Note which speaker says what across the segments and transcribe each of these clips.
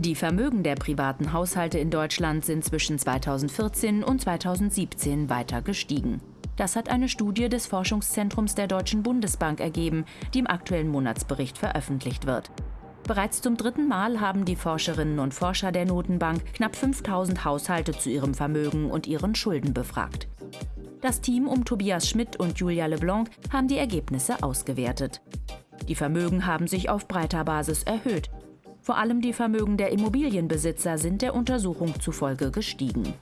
Speaker 1: Die Vermögen der privaten Haushalte in Deutschland sind zwischen 2014 und 2017 weiter gestiegen. Das hat eine Studie des Forschungszentrums der Deutschen Bundesbank ergeben, die im aktuellen Monatsbericht veröffentlicht wird. Bereits zum dritten Mal haben die Forscherinnen und Forscher der Notenbank knapp 5000 Haushalte zu ihrem Vermögen und ihren Schulden befragt. Das Team um Tobias Schmidt und Julia Leblanc haben die Ergebnisse ausgewertet. Die Vermögen haben sich auf breiter Basis erhöht. Vor allem die Vermögen der Immobilienbesitzer sind der Untersuchung zufolge gestiegen.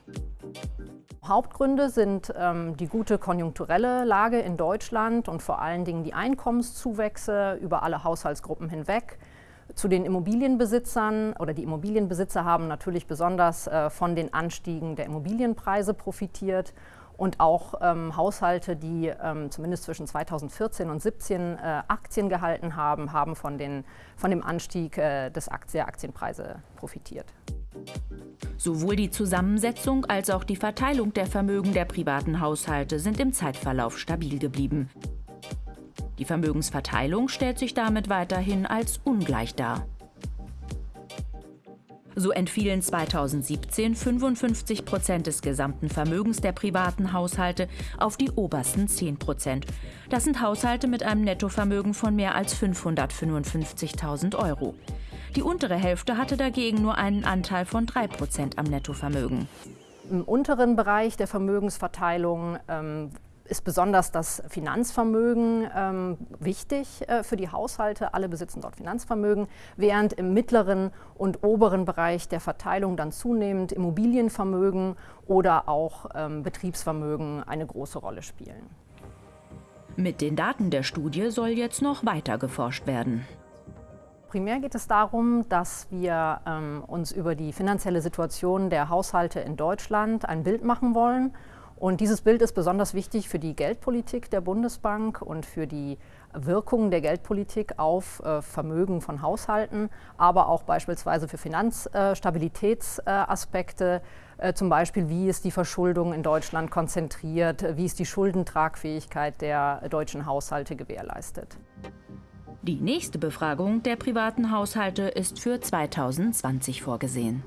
Speaker 2: Hauptgründe sind ähm, die gute konjunkturelle Lage in Deutschland und vor allen Dingen die Einkommenszuwächse über alle Haushaltsgruppen hinweg. Zu den Immobilienbesitzern oder die Immobilienbesitzer haben natürlich besonders äh, von den Anstiegen der Immobilienpreise profitiert und auch ähm, Haushalte, die ähm, zumindest zwischen 2014 und 2017 äh, Aktien gehalten haben, haben von, den, von dem Anstieg äh, des Aktien, der Aktienpreise profitiert.
Speaker 1: Sowohl die Zusammensetzung als auch die Verteilung der Vermögen der privaten Haushalte sind im Zeitverlauf stabil geblieben. Die Vermögensverteilung stellt sich damit weiterhin als ungleich dar. So entfielen 2017 55 Prozent des gesamten Vermögens der privaten Haushalte auf die obersten 10 Prozent. Das sind Haushalte mit einem Nettovermögen von mehr als 555.000 Euro. Die untere Hälfte hatte dagegen nur einen Anteil von 3 Prozent am Nettovermögen.
Speaker 2: Im unteren Bereich der Vermögensverteilung ähm, ist besonders das Finanzvermögen ähm, wichtig äh, für die Haushalte. Alle besitzen dort Finanzvermögen, während im mittleren und oberen Bereich der Verteilung dann zunehmend Immobilienvermögen oder auch ähm, Betriebsvermögen eine große Rolle spielen.
Speaker 1: Mit den Daten der Studie soll jetzt noch weiter geforscht werden.
Speaker 2: Primär geht es darum, dass wir ähm, uns über die finanzielle Situation der Haushalte in Deutschland ein Bild machen wollen und dieses Bild ist besonders wichtig für die Geldpolitik der Bundesbank und für die Wirkung der Geldpolitik auf äh, Vermögen von Haushalten, aber auch beispielsweise für Finanzstabilitätsaspekte, äh, äh, zum Beispiel wie ist die Verschuldung in Deutschland konzentriert, wie ist die Schuldentragfähigkeit der deutschen Haushalte gewährleistet.
Speaker 1: Die nächste Befragung der privaten Haushalte ist für 2020 vorgesehen.